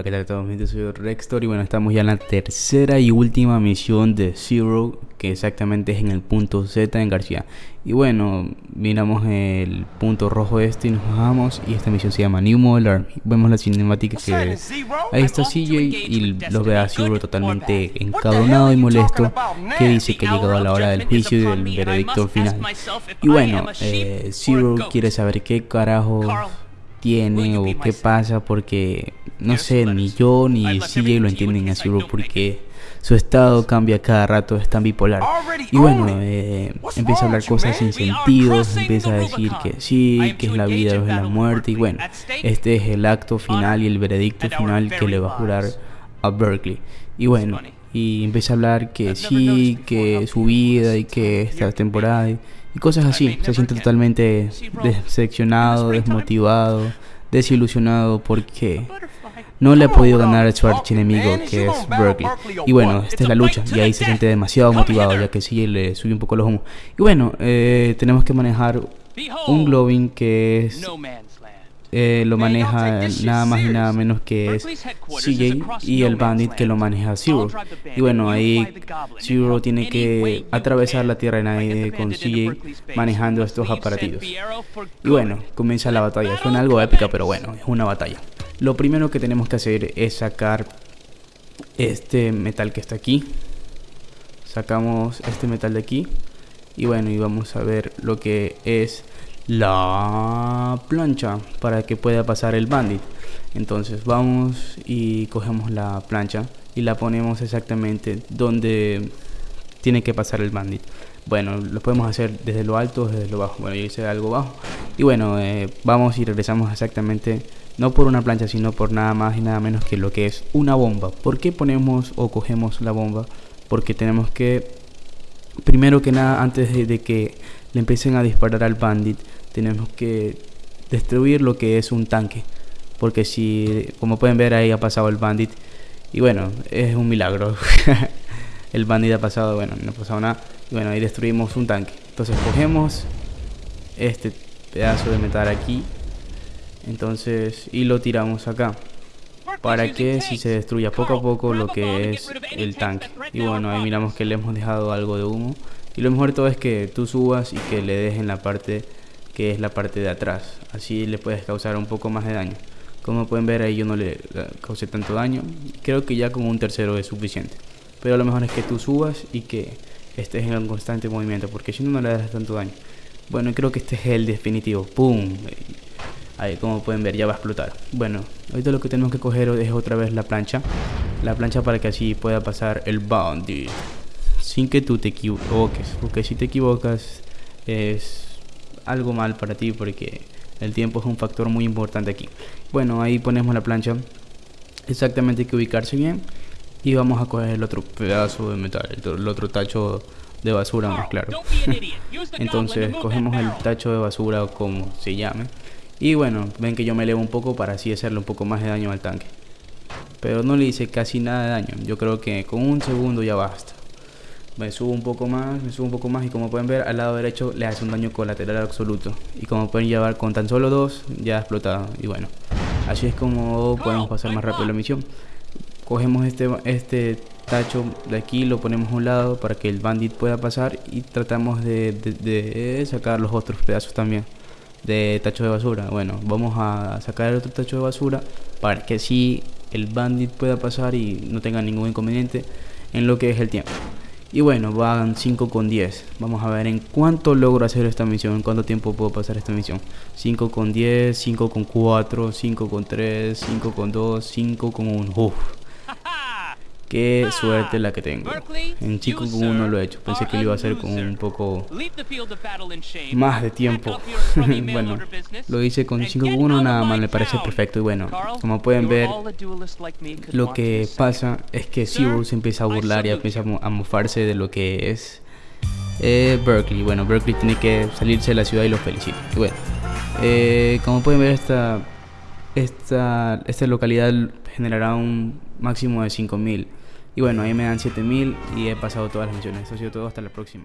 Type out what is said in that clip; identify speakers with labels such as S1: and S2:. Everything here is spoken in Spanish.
S1: Hola, ¿qué tal a todos? Yo soy Rextor y bueno, estamos ya en la tercera y última misión de Zero, que exactamente es en el punto Z en García. Y bueno, miramos el punto rojo este y nos bajamos y esta misión se llama New Model Army. Vemos la cinemática que ahí está CJ y lo ve a Zero totalmente encabronado y molesto, que dice que ha llegado a la hora del juicio y del veredicto final. Y bueno, eh, Zero quiere saber qué carajo tiene o qué pasa porque no sé, ni yo ni CJ lo entienden a Zero porque su estado cambia cada rato, es tan bipolar. Y bueno, eh, empieza a hablar cosas sin sentido, empieza a decir que sí, que es la vida o es la muerte. Y bueno, este es el acto final y el veredicto final que le va a jurar a Berkeley. Y bueno, y empieza a hablar que sí, que su vida y que esta temporada y, cosas así. Se siente totalmente decepcionado, desmotivado, desilusionado porque no le ha podido ganar a su archienemigo que es Berkeley. Y bueno, esta es la lucha y ahí se siente demasiado motivado ya que sí le sube un poco los humos. Y bueno, eh, tenemos que manejar un Glowing que es eh, lo maneja nada más y nada menos que es CJ y el Bandit que lo maneja Zero. Y bueno, ahí Zero tiene que atravesar la Tierra de nadie con CJ manejando estos aparatos. Y bueno, comienza la batalla. Suena algo épica, pero bueno, es una batalla. Lo primero que tenemos que hacer es sacar este metal que está aquí. Sacamos este metal de aquí. Y bueno, y vamos a ver lo que es la plancha para que pueda pasar el bandit. Entonces vamos y cogemos la plancha y la ponemos exactamente donde tiene que pasar el bandit. Bueno, lo podemos hacer desde lo alto, desde lo bajo. Bueno, yo hice algo bajo. Y bueno, eh, vamos y regresamos exactamente, no por una plancha, sino por nada más y nada menos que lo que es una bomba. ¿Por qué ponemos o cogemos la bomba? Porque tenemos que, primero que nada, antes de, que le empiecen a disparar al bandit, tenemos que destruir lo que es un tanque. Porque si, como pueden ver, ahí ha pasado el bandit. Y bueno, es un milagro. el bandit ha pasado, bueno, no ha pasado nada. Y bueno, ahí destruimos un tanque. Entonces cogemos este pedazo de metal aquí. Entonces, y lo tiramos acá. Para que si se destruya poco a poco lo que es el tanque. Y bueno, ahí miramos que le hemos dejado algo de humo. Y lo mejor de todo es que tú subas y que le dejen la parte que es la parte de atrás. Así le puedes causar un poco más de daño. Como pueden ver ahí yo no le causé tanto daño. Creo que ya con un tercero es suficiente. Pero lo mejor es que tú subas y que estés en un constante movimiento. Porque si no, no le das tanto daño. Bueno, creo que este es el definitivo. ¡Pum! Ahí como pueden ver ya va a explotar. Bueno, ahorita lo que tenemos que coger es otra vez la plancha. La plancha para que así pueda pasar el bounty. Sin que tú te equivoques. Porque si te equivocas es algo mal para ti porque el tiempo es un factor muy importante aquí. Bueno, ahí ponemos la plancha. Exactamente hay que ubicarse bien. Y vamos a coger el otro pedazo de metal, el otro tacho de basura más claro. Entonces cogemos el tacho de basura como se llame. Y bueno, ven que yo me elevo un poco para así hacerle un poco más de daño al tanque. Pero no le hice casi nada de daño. Yo creo que con un segundo ya basta. Me subo un poco más, me subo un poco más y como pueden ver al lado derecho le hace un daño colateral absoluto. Y como pueden llevar con tan solo dos ya ha explotado. Y bueno así es como podemos pasar más rápido la misión. Cogemos este, este tacho de aquí lo ponemos a un lado para que el bandit pueda pasar y tratamos de, de sacar los otros pedazos también de tacho de basura bueno vamos a sacar otro tacho de basura para que así el bandit pueda pasar y no tenga ningún inconveniente en lo que es el tiempo y bueno, van 5 con 10. Vamos a ver en cuánto logro hacer esta misión, en cuánto tiempo puedo pasar esta misión. 5 con 10, 5 con 4, 5 con 3, 5 con 2, 5 con 1. Uf. Qué suerte la que tengo. En chico con uno lo he hecho. Pensé que lo iba a hacer con un poco más de tiempo. bueno, lo hice con 5 con 1 nada más. Me parece perfecto. Y bueno, como pueden ver, lo que pasa es que Zero se empieza a burlar y empieza a mofarse de lo que es eh, Berkeley. Bueno, Berkeley tiene que salirse de la ciudad y lo felicito. Y bueno, eh, como pueden ver, esta, esta, esta localidad generará un máximo de 5000 y bueno, ahí me dan 7000 y he pasado todas las misiones. Eso ha sido todo, hasta la próxima.